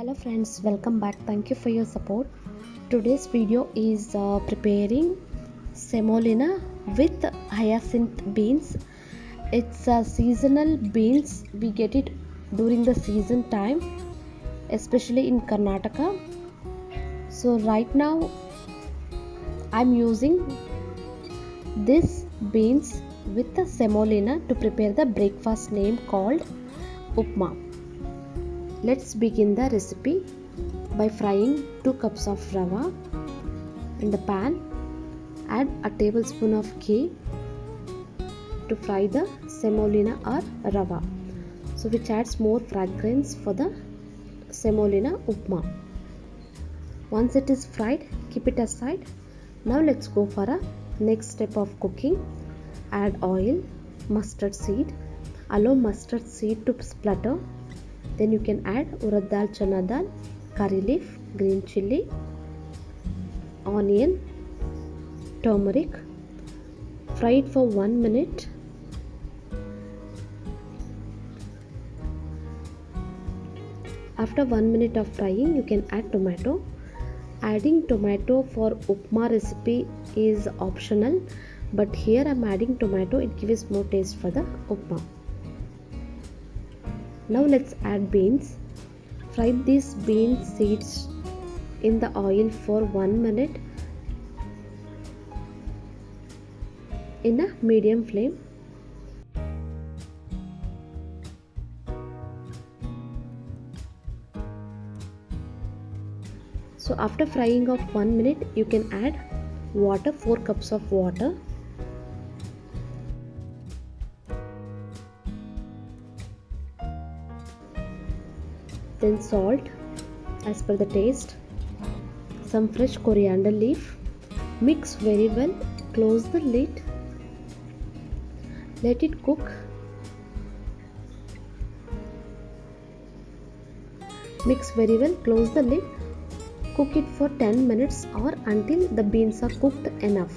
hello friends welcome back. Thank you for your support. Today's video is uh, preparing semolina with hyacinth beans. It's a seasonal beans. We get it during the season time especially in karnataka. So right now i'm using this beans with the semolina to prepare the breakfast name called upma Let's begin the recipe by frying 2 cups of rava in the pan. Add a tablespoon of ghee to fry the semolina or rava. So which adds more fragrance for the semolina upma. Once it is fried, keep it aside. Now let's go for a next step of cooking. Add oil, mustard seed. Allow mustard seed to splutter then you can add urad dal chana dal curry leaf green chilli onion turmeric fry it for 1 minute. After 1 minute of frying you can add tomato. Adding tomato for upma recipe is optional but here i'm adding tomato. It gives more taste for the upma now let's add beans. Fry these bean seeds in the oil for 1 minute in a medium flame. So after frying of 1 minute you can add water 4 cups of water then salt as per the taste some fresh coriander leaf mix very well close the lid let it cook. Mix very well close the lid cook it for 10 minutes or until the beans are cooked enough.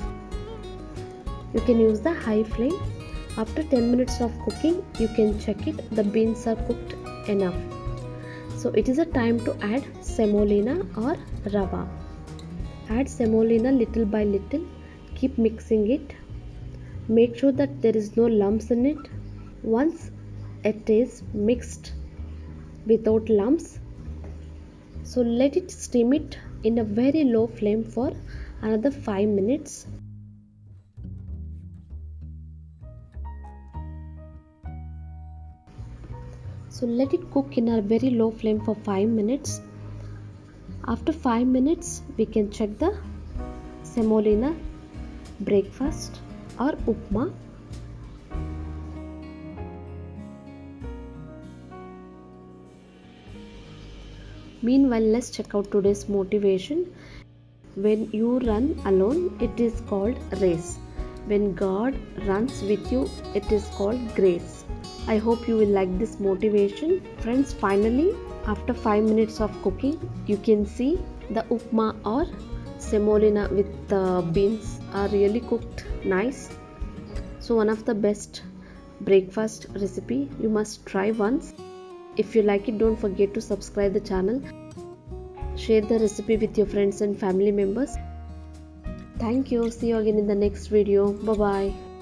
You can use the high flame. After 10 minutes of cooking you can check it the beans are cooked enough so it is a time to add semolina or rava. Add semolina little by little. Keep mixing it. Make sure that there is no lumps in it. Once it is mixed without lumps so let it steam it in a very low flame for another 5 minutes so let it cook in a very low flame for 5 minutes. After 5 minutes we can check the semolina breakfast or upma. Meanwhile let's check out today's motivation. When you run alone it is called race. When god runs with you it is called grace I hope you will like this motivation. Friends, finally, after 5 minutes of cooking, you can see the upma or semolina with the beans are really cooked nice. So one of the best breakfast recipe you must try once. If you like it, don't forget to subscribe the channel. Share the recipe with your friends and family members. Thank you. See you again in the next video. Bye-bye.